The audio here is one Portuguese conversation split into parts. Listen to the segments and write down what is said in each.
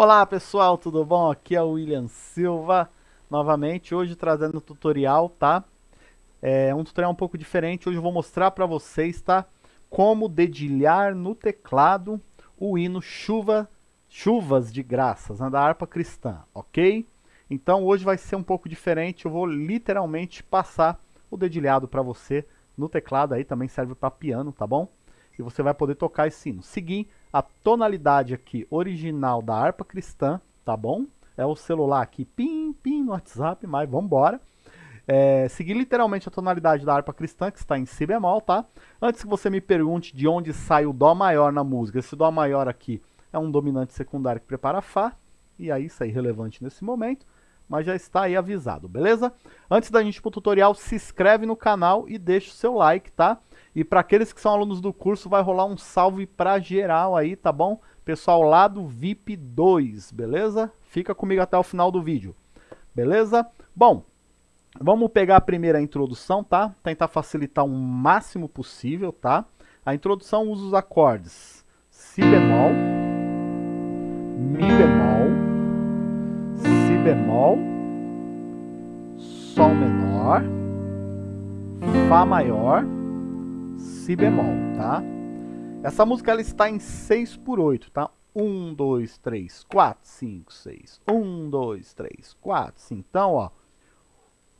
Olá pessoal, tudo bom? Aqui é o William Silva, novamente, hoje trazendo um tutorial, tá? É um tutorial um pouco diferente, hoje eu vou mostrar para vocês, tá? Como dedilhar no teclado o hino Chuva, Chuvas de Graças, né, da harpa cristã, ok? Então hoje vai ser um pouco diferente, eu vou literalmente passar o dedilhado para você no teclado, aí também serve para piano, tá bom? E você vai poder tocar esse hino. Seguir a tonalidade aqui original da harpa cristã, tá bom? É o celular aqui, pim, pim, no WhatsApp, mas vamos embora. É, seguir literalmente a tonalidade da harpa cristã, que está em si bemol, tá? Antes que você me pergunte de onde sai o dó maior na música, esse dó maior aqui é um dominante secundário que prepara fá, e aí isso é irrelevante nesse momento, mas já está aí avisado, beleza? Antes da gente ir pro tutorial, se inscreve no canal e deixa o seu like, tá? E para aqueles que são alunos do curso, vai rolar um salve para geral aí, tá bom? Pessoal lá do VIP 2, beleza? Fica comigo até o final do vídeo, beleza? Bom, vamos pegar a primeira introdução, tá? Tentar facilitar o máximo possível, tá? A introdução usa os acordes Si bemol, Mi bemol, Si bemol, Sol menor, Fá maior, Si bemol, tá? Essa música ela está em 6 por 8, tá? 1, 2, 3, 4, 5, 6. 1, 2, 3, 4, 5. Então, ó.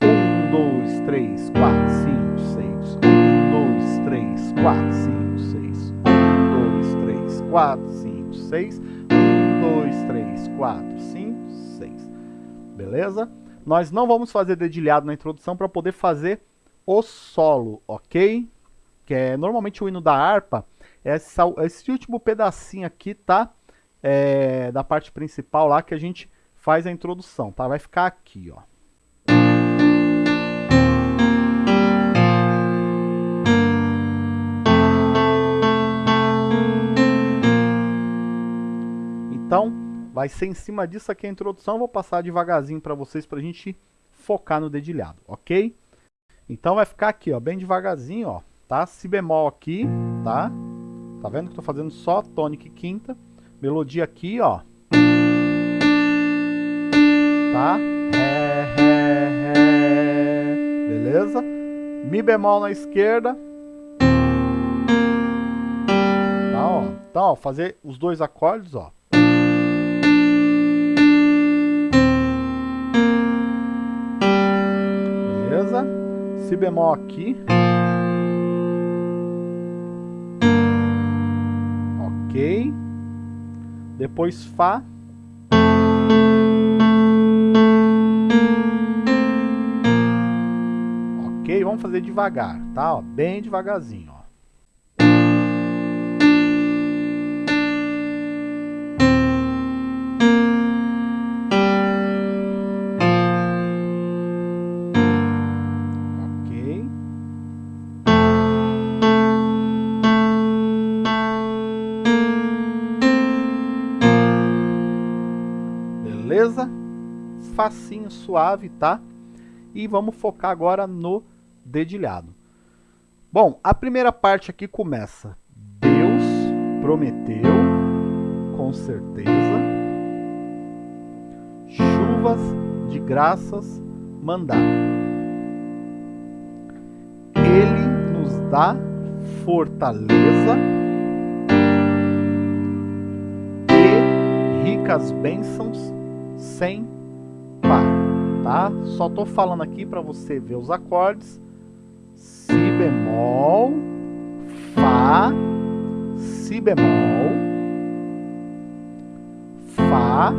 1, 2, 3, 4, 5, 6. 1, 2, 3, 4, 5, 6. 1, 2, 3, 4, 5, 6. 1, 2, 3, 4, 5, 6. Beleza? Nós não vamos fazer dedilhado na introdução para poder fazer o solo, ok? Que é normalmente o hino da harpa, essa, esse último pedacinho aqui, tá? É, da parte principal lá que a gente faz a introdução, tá? Vai ficar aqui, ó. Então, vai ser em cima disso aqui a introdução. vou passar devagarzinho para vocês para a gente focar no dedilhado, ok? Então vai ficar aqui, ó, bem devagarzinho, ó tá? Si bemol aqui, tá? Tá vendo que eu tô fazendo só tônica e quinta. Melodia aqui, ó. Tá? Ré, ré, ré. Beleza? Mi bemol na esquerda. Tá, ó. Então, ó, fazer os dois acordes, ó. Beleza? Si bemol aqui. Ok. Depois Fá. Ok, vamos fazer devagar, tá? Ó, bem devagarzinho, ó. Facinho, suave, tá? E vamos focar agora no dedilhado. Bom, a primeira parte aqui começa. Deus prometeu, com certeza, chuvas de graças mandar. Ele nos dá fortaleza e ricas bênçãos sem tá? Só tô falando aqui para você ver os acordes. Si bemol, Fá, Si bemol, Fá,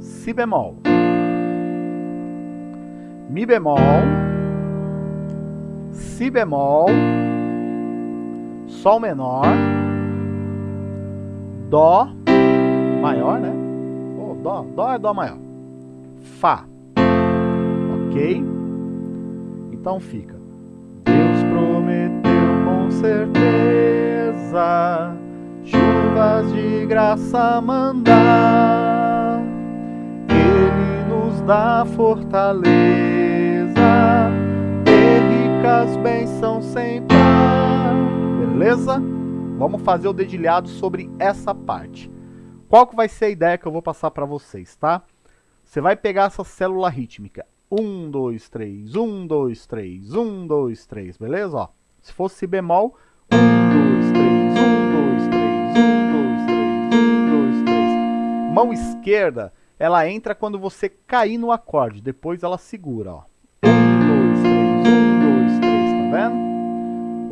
Si bemol, Mi bemol, Si bemol, Sol menor, Dó maior, né? Dó, Dó é Dó maior. Fá. Ok? Então fica. Deus prometeu com certeza chuvas de graça mandar. Ele nos dá fortaleza e ricas bênçãos sem par. Beleza? Vamos fazer o dedilhado sobre essa parte. Qual que vai ser a ideia que eu vou passar para vocês, Tá? Você vai pegar essa célula rítmica. 1, 2, 3, 1, 2, 3, 1, 2, 3, beleza? Ó, se fosse si bemol, 1, 2, 3, 1, 2, 3, 1, 2, 3, 1, 2, 3. Mão esquerda, ela entra quando você cair no acorde, depois ela segura, ó. 1, 2, 3, 1, 2, 3, tá vendo?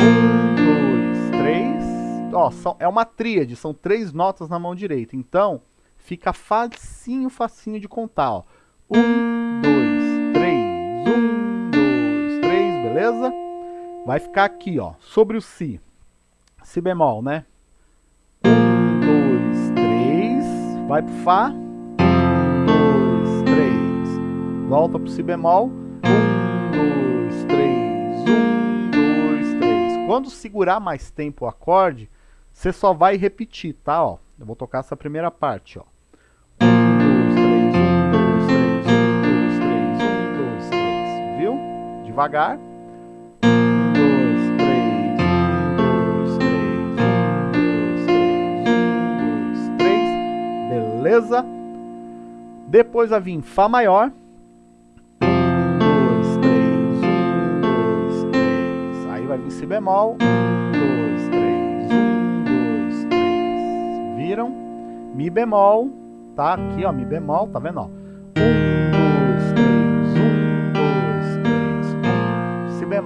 1, 2, 3. Ó, são, é uma tríade, são três notas na mão direita, então... Fica facinho, facinho de contar, ó. Um, dois, três, um, dois, três, beleza? Vai ficar aqui, ó, sobre o si. Si bemol, né? Um, dois, três, vai pro Fá. Um, dois, três, volta pro si bemol. Um, dois, três, um, dois, três. Quando segurar mais tempo o acorde, você só vai repetir, tá, ó? Eu vou tocar essa primeira parte, ó. devagar. beleza? Depois vai vir Fá maior. Um, dois, três, um, dois, três. Aí vai vir Si bemol. Um, dois, três, um, dois, três. Viram? Mi bemol, tá? Aqui, ó, Mi bemol, tá vendo, ó?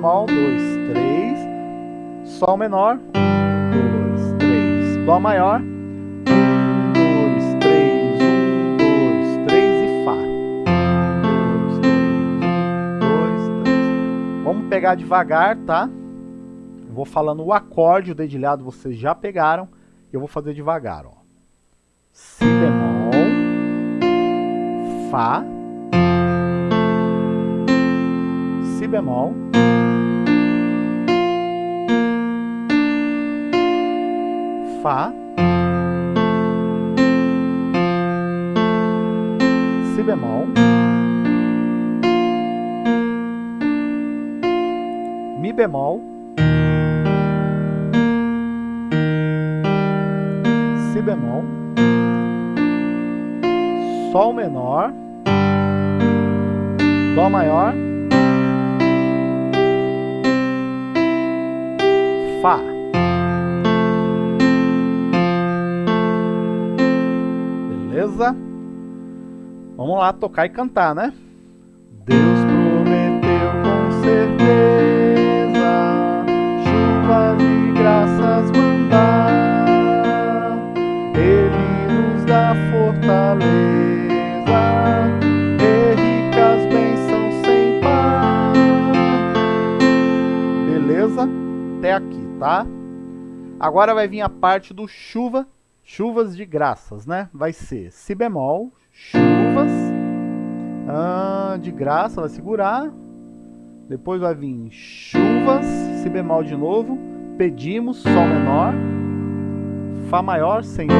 normal, 2, 3, Sol menor, 2, 3, Dó maior, 1, 2, 3, 1, 2, 3 e Fá. 2, 3, 1, 2, 3. Vamos pegar devagar, tá? Eu vou falando o acorde, o dedilhado vocês já pegaram, eu vou fazer devagar, ó. Si bemol, Fá, Si bemol, Fá, Si bemol, Mi bemol, Si bemol, Sol menor, Dó maior, Fá. Beleza? Vamos lá tocar e cantar, né? Deus prometeu com certeza chuva de graças mandar. Ele nos dá fortaleza e ricas bênçãos sem par. Beleza? Até aqui, tá? Agora vai vir a parte do chuva Chuvas de graças, né? Vai ser si bemol, chuvas, ah, de graça, vai segurar. Depois vai vir chuvas, si bemol de novo, pedimos, sol menor, fá maior, senhor.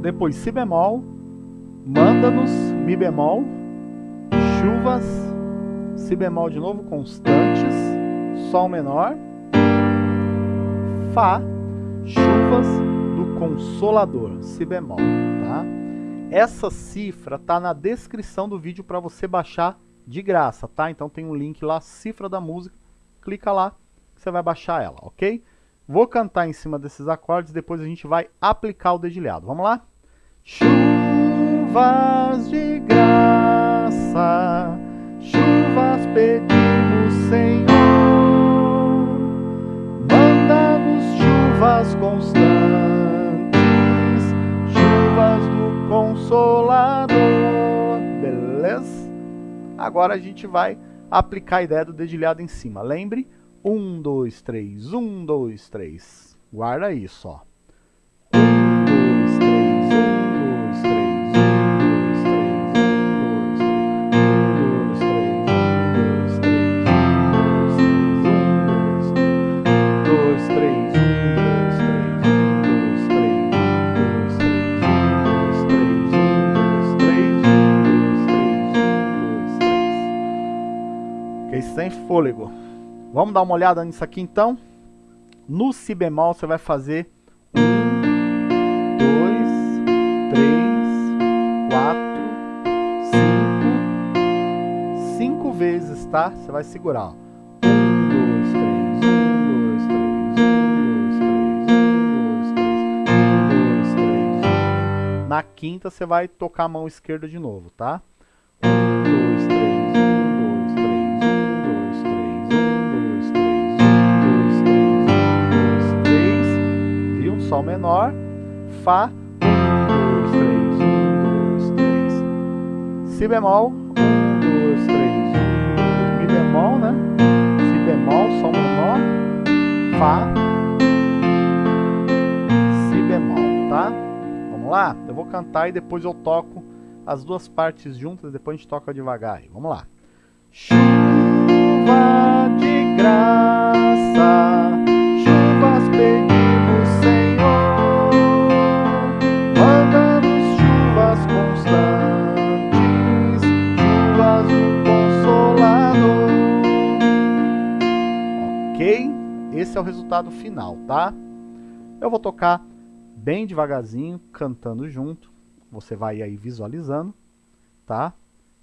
Depois si bemol, manda-nos, mi bemol, chuvas, si bemol de novo, constantes, sol menor, fá Chuvas do Consolador, si bemol, tá? Essa cifra tá na descrição do vídeo para você baixar de graça, tá? Então tem um link lá, cifra da música, clica lá que você vai baixar ela, ok? Vou cantar em cima desses acordes, depois a gente vai aplicar o dedilhado. Vamos lá? Chuvas de graça, chuvas pedidas. chuvas constantes, chuvas do Consolador. Beleza? Agora a gente vai aplicar a ideia do dedilhado em cima. Lembre? Um, dois, três. Um, dois, três. Guarda isso, ó. fôlego. Vamos dar uma olhada nisso aqui então. No si bemol você vai fazer 1, 2, 3, 4, 5, 5 vezes, tá? Você vai segurar, ó. 1, 2, 3. Na quinta você vai tocar a mão esquerda de novo, tá? 1, 2, Sol menor, Fá, um, dois, três, um, dois, três. Si bemol, bemol, né? Si bemol, Sol menor, Fá, Si bemol, tá? Vamos lá? Eu vou cantar e depois eu toco as duas partes juntas, depois a gente toca devagar aí. Vamos lá. Chuva de graça, Esse é o resultado final, tá? Eu vou tocar bem devagarzinho, cantando junto. Você vai aí visualizando, tá?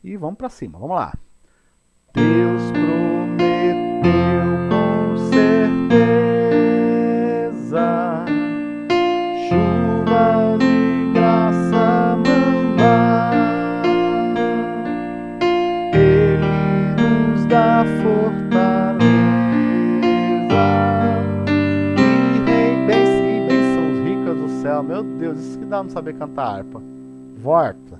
E vamos para cima, vamos lá. Deus prometeu com certeza chuvas de graça mandar. Ele nos dá fortaleza Meu Deus, isso que dá não saber cantar harpa. Volta.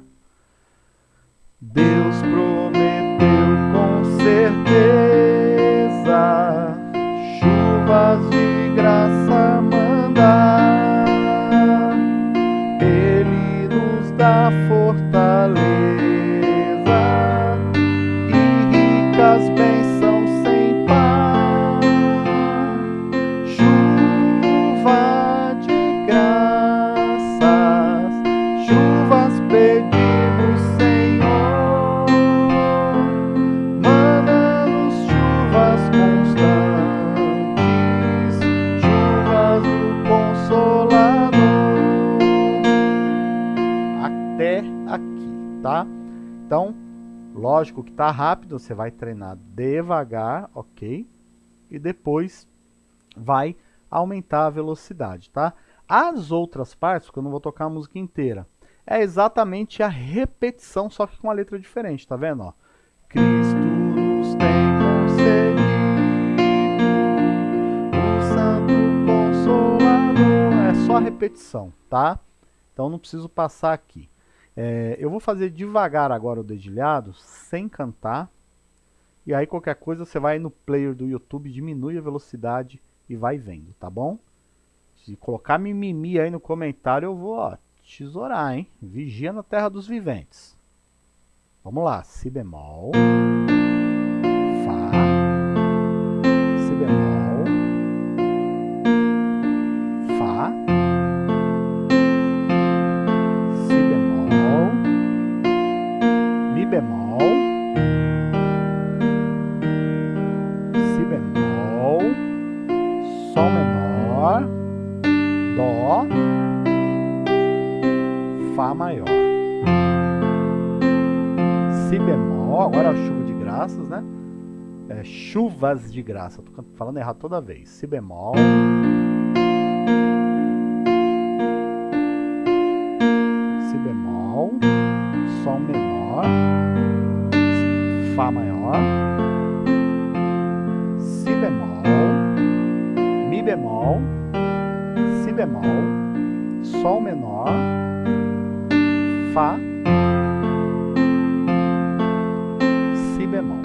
Deus prometeu com certeza chuvas de graça tá rápido, você vai treinar devagar, ok? E depois vai aumentar a velocidade, tá? As outras partes, porque eu não vou tocar a música inteira, é exatamente a repetição, só que com a letra diferente, tá vendo? Ó? Cristo nos tem concedido o Santo Consolador. É só a repetição, tá? Então não preciso passar aqui. É, eu vou fazer devagar agora o dedilhado, sem cantar. E aí qualquer coisa você vai no player do YouTube, diminui a velocidade e vai vendo, tá bom? Se colocar mimimi aí no comentário, eu vou ó, tesourar, hein? Vigia na terra dos viventes. Vamos lá, Si bemol, Si bemol, Sol menor, Dó, Fá maior. Si bemol, agora a chuva de graças, né? É, chuvas de graça, tô falando errado toda vez. Si bemol. Si bemol, Sol menor, Fá maior, Si bemol, Mi bemol, Si bemol, Sol menor, Fá, Si bemol.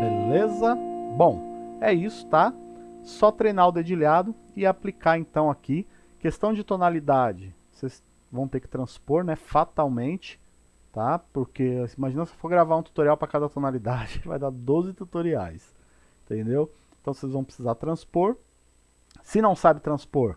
Beleza? Bom, é isso, tá? Só treinar o dedilhado e aplicar então aqui. Questão de tonalidade, vocês vão ter que transpor, né, fatalmente, tá? Porque imagina se for gravar um tutorial para cada tonalidade, vai dar 12 tutoriais, entendeu? Então vocês vão precisar transpor. Se não sabe transpor,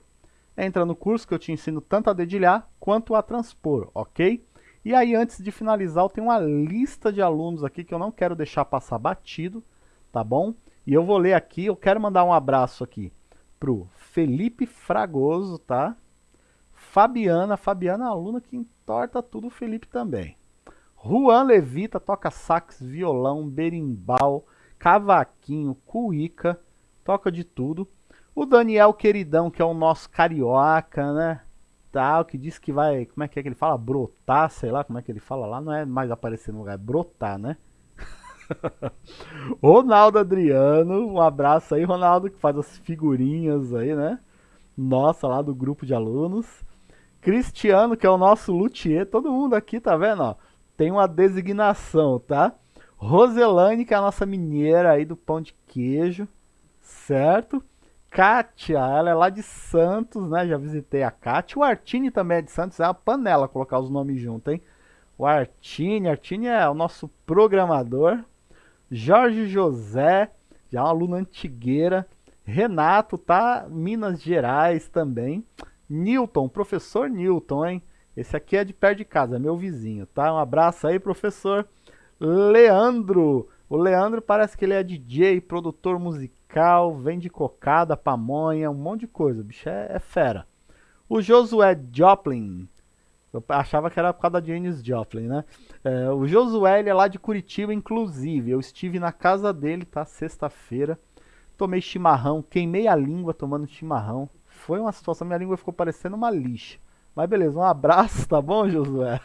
entra no curso que eu te ensino tanto a dedilhar quanto a transpor, ok? E aí antes de finalizar, eu tenho uma lista de alunos aqui que eu não quero deixar passar batido, tá bom? E eu vou ler aqui, eu quero mandar um abraço aqui pro Felipe Fragoso, tá? Fabiana, Fabiana é aluna que entorta tudo, o Felipe também. Juan Levita toca sax, violão, berimbau, cavaquinho, cuíca, toca de tudo. O Daniel Queridão, que é o nosso carioca, né? Tal, que diz que vai. Como é que é que ele fala? Brotar, sei lá como é que ele fala lá. Não é mais aparecer no lugar, é brotar, né? Ronaldo Adriano, um abraço aí, Ronaldo, que faz as figurinhas aí, né? Nossa, lá do grupo de alunos. Cristiano, que é o nosso luthier, todo mundo aqui, tá vendo? Ó, tem uma designação, tá? Roselane, que é a nossa mineira aí do pão de queijo, certo? Kátia, ela é lá de Santos, né? Já visitei a Kátia. O Artini também é de Santos, é uma panela colocar os nomes juntos, hein? O Artini, Artini é o nosso programador. Jorge José, já é uma aluna antigueira. Renato, tá? Minas Gerais também. Newton, professor Newton, hein? Esse aqui é de perto de casa, meu vizinho, tá? Um abraço aí, professor. Leandro, o Leandro parece que ele é DJ, produtor musical, vende cocada, pamonha, um monte de coisa. O bicho é, é fera. O Josué Joplin, eu achava que era por causa da Janis Joplin, né? É, o Josué ele é lá de Curitiba, inclusive. Eu estive na casa dele, tá? Sexta-feira. Tomei chimarrão, queimei a língua tomando chimarrão. Foi uma situação, minha língua ficou parecendo uma lixa. Mas beleza, um abraço, tá bom, Josué?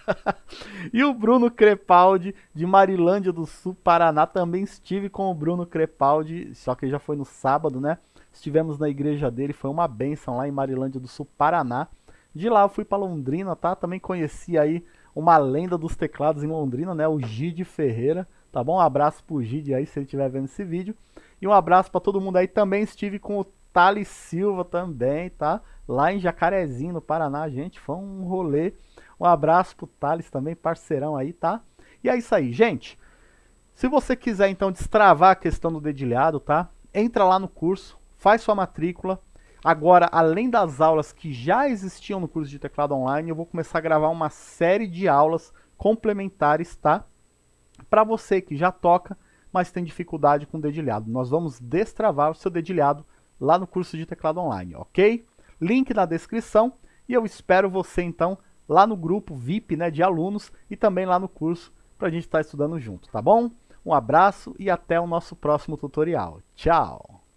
e o Bruno Crepaldi, de Marilândia do Sul, Paraná. Também estive com o Bruno Crepaldi, só que já foi no sábado, né? Estivemos na igreja dele, foi uma benção lá em Marilândia do Sul, Paraná. De lá eu fui para Londrina, tá? Também conheci aí uma lenda dos teclados em Londrina, né? O Gide Ferreira, tá bom? Um abraço pro Gide aí, se ele estiver vendo esse vídeo. E um abraço para todo mundo aí. Também estive com o Thales Silva também, tá? Lá em Jacarezinho, no Paraná, gente, foi um rolê. Um abraço pro Thales também, parceirão aí, tá? E é isso aí, gente. Se você quiser, então, destravar a questão do dedilhado, tá? Entra lá no curso, faz sua matrícula. Agora, além das aulas que já existiam no curso de teclado online, eu vou começar a gravar uma série de aulas complementares, tá? Para você que já toca, mas tem dificuldade com dedilhado. Nós vamos destravar o seu dedilhado lá no curso de teclado online, ok? Link na descrição e eu espero você então lá no grupo VIP né, de alunos e também lá no curso para a gente estar tá estudando junto, tá bom? Um abraço e até o nosso próximo tutorial. Tchau!